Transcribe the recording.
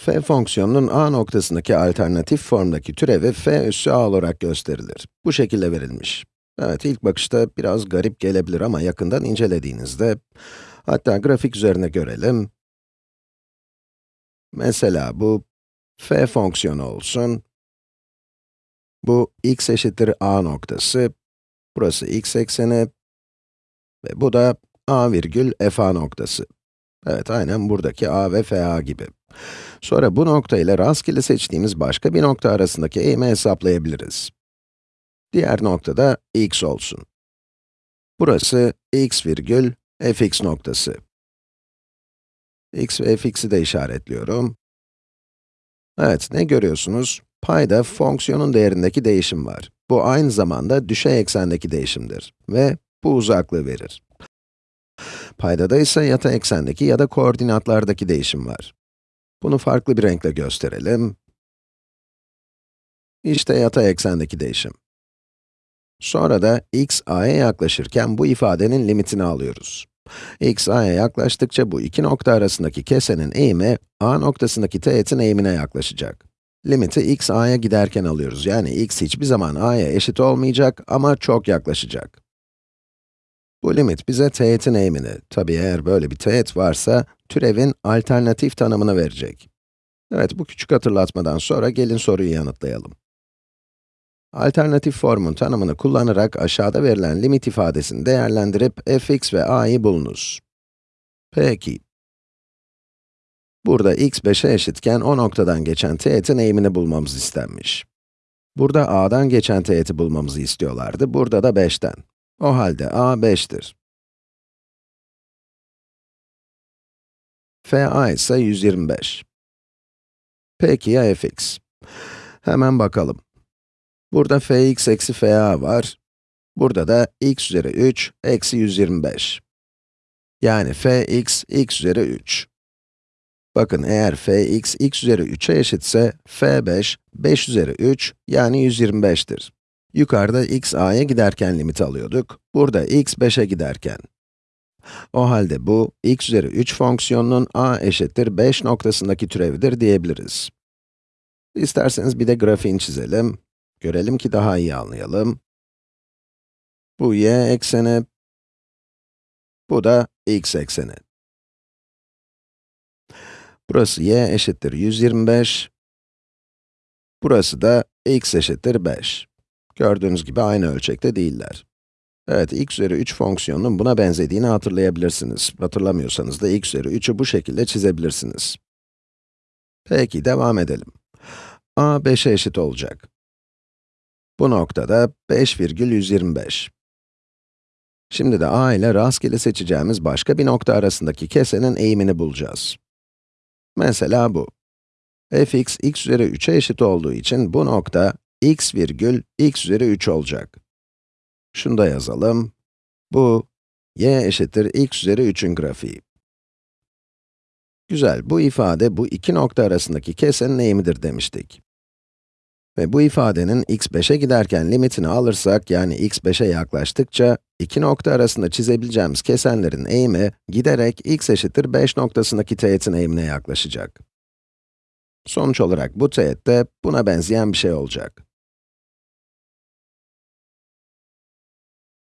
f fonksiyonunun a noktasındaki alternatif formdaki türevi f üssü a olarak gösterilir. Bu şekilde verilmiş. Evet, ilk bakışta biraz garip gelebilir ama yakından incelediğinizde, hatta grafik üzerine görelim. Mesela bu f fonksiyonu olsun. Bu x eşittir a noktası, burası x ekseni ve bu da a virgül f a noktası. Evet, aynen buradaki a ve f a gibi. Sonra bu nokta ile rastgele seçtiğimiz başka bir nokta arasındaki eğimi hesaplayabiliriz. Diğer nokta da x olsun. Burası x virgül fx noktası. x ve fx'i de işaretliyorum. Evet, ne görüyorsunuz? Payda fonksiyonun değerindeki değişim var. Bu aynı zamanda düşey eksendeki değişimdir ve bu uzaklığı verir. Paydada ise yatay eksendeki ya da koordinatlardaki değişim var. Bunu farklı bir renkle gösterelim. İşte yatay eksendeki değişim. Sonra da x a'ya yaklaşırken bu ifadenin limitini alıyoruz. x a'ya yaklaştıkça bu iki nokta arasındaki kesenin eğimi, a noktasındaki teğetin eğimine yaklaşacak. Limiti x a'ya giderken alıyoruz, yani x hiçbir zaman a'ya eşit olmayacak ama çok yaklaşacak. Bu limit bize teğetin eğimini, tabi eğer böyle bir teğet varsa, türevin alternatif tanımını verecek. Evet, bu küçük hatırlatmadan sonra gelin soruyu yanıtlayalım. Alternatif formun tanımını kullanarak aşağıda verilen limit ifadesini değerlendirip fx ve a'yı bulunuz. Peki. Burada x 5'e eşitken o noktadan geçen teğetin eğimini bulmamız istenmiş. Burada a'dan geçen teğeti bulmamızı istiyorlardı, burada da 5'ten. O halde a 5'tir. FA ise 125. Peki ya fx? Hemen bakalım. Burada fx eksi fa var. Burada da x üzeri 3 eksi 125. Yani fx x üzeri 3. Bakın eğer fx x üzeri 3'e eşitse, f5, 5 üzeri 3 yani 125'tir. Yukarıda x a'ya giderken limit alıyorduk, burada x 5'e giderken. O halde bu, x üzeri 3 fonksiyonunun a eşittir 5 noktasındaki türevidir diyebiliriz. İsterseniz bir de grafiğini çizelim. Görelim ki daha iyi anlayalım. Bu y ekseni, bu da x ekseni. Burası y eşittir 125, burası da x eşittir 5. Gördüğünüz gibi aynı ölçekte değiller. Evet, x üzeri 3 fonksiyonunun buna benzediğini hatırlayabilirsiniz. Hatırlamıyorsanız da x üzeri 3'ü bu şekilde çizebilirsiniz. Peki, devam edelim. a 5'e eşit olacak. Bu noktada 5,125. Şimdi de a ile rastgele seçeceğimiz başka bir nokta arasındaki kesenin eğimini bulacağız. Mesela bu. fx, x üzeri 3'e eşit olduğu için bu nokta x virgül x üzeri 3 olacak. Şunu da yazalım. Bu, y eşittir x üzeri 3'ün grafiği. Güzel, bu ifade bu iki nokta arasındaki kesenin eğimidir demiştik. Ve bu ifadenin x 5'e giderken limitini alırsak, yani x 5'e yaklaştıkça, iki nokta arasında çizebileceğimiz kesenlerin eğimi, giderek x eşittir 5 noktasındaki teğetin eğimine yaklaşacak. Sonuç olarak bu teğet de buna benzeyen bir şey olacak.